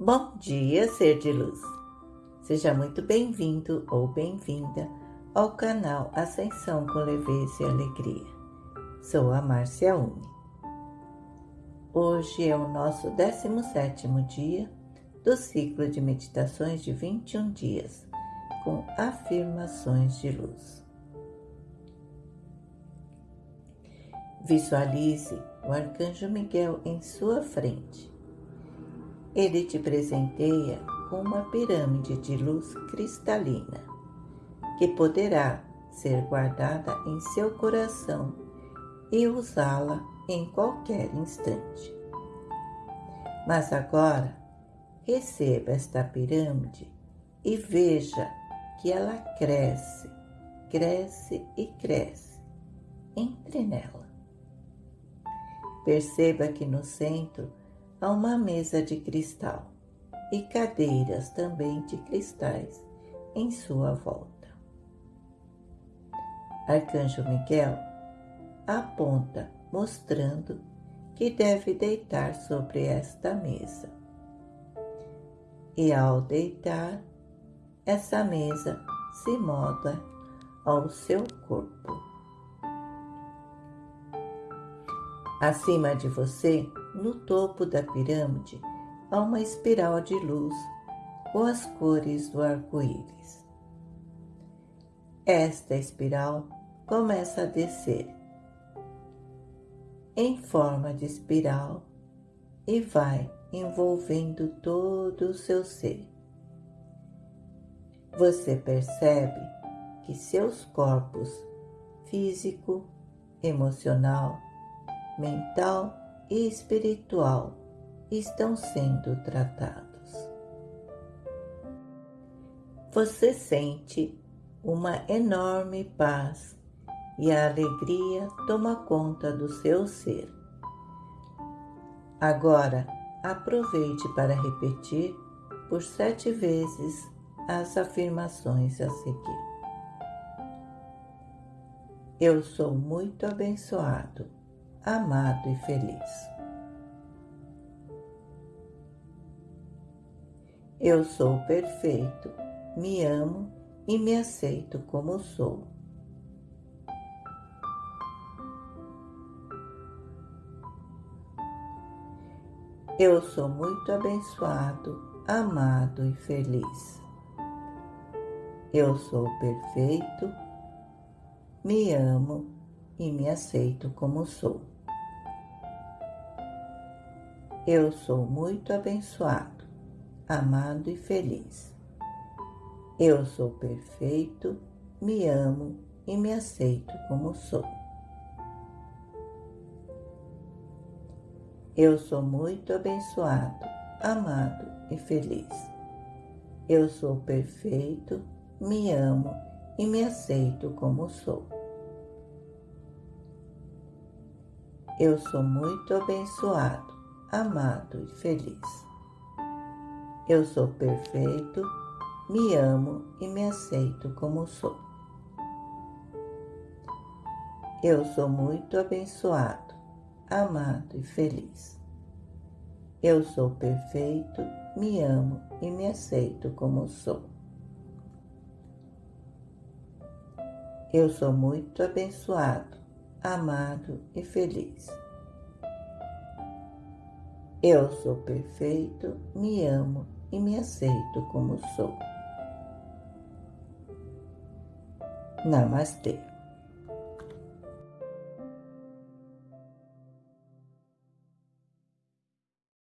Bom dia, ser de luz. Seja muito bem-vindo ou bem-vinda ao canal Ascensão com Leveza e Alegria. Sou a Márcia Uni. Hoje é o nosso 17º dia do ciclo de meditações de 21 dias, com afirmações de luz. Visualize o Arcanjo Miguel em sua frente ele te presenteia com uma pirâmide de luz cristalina, que poderá ser guardada em seu coração e usá-la em qualquer instante. Mas agora, receba esta pirâmide e veja que ela cresce, cresce e cresce. Entre nela. Perceba que no centro a uma mesa de cristal e cadeiras também de cristais em sua volta. Arcanjo Miguel aponta, mostrando que deve deitar sobre esta mesa. E ao deitar, essa mesa se molda ao seu corpo. Acima de você no topo da pirâmide há uma espiral de luz com as cores do arco-íris. Esta espiral começa a descer em forma de espiral e vai envolvendo todo o seu ser. Você percebe que seus corpos físico, emocional, mental espiritual estão sendo tratados. Você sente uma enorme paz e a alegria toma conta do seu ser. Agora, aproveite para repetir por sete vezes as afirmações a seguir. Eu sou muito abençoado amado e feliz. Eu sou perfeito, me amo e me aceito como sou. Eu sou muito abençoado, amado e feliz. Eu sou perfeito, me amo e me aceito como sou. Eu sou muito abençoado, amado e feliz. Eu sou perfeito, me amo e me aceito como sou. Eu sou muito abençoado, amado e feliz. Eu sou perfeito, me amo e me aceito como sou. Eu sou muito abençoado, amado e feliz. Eu sou perfeito, me amo e me aceito como sou. Eu sou muito abençoado, amado e feliz. Eu sou perfeito, me amo e me aceito como sou. Eu sou muito abençoado, amado e feliz. Eu sou perfeito, me amo e me aceito como sou. Namastê.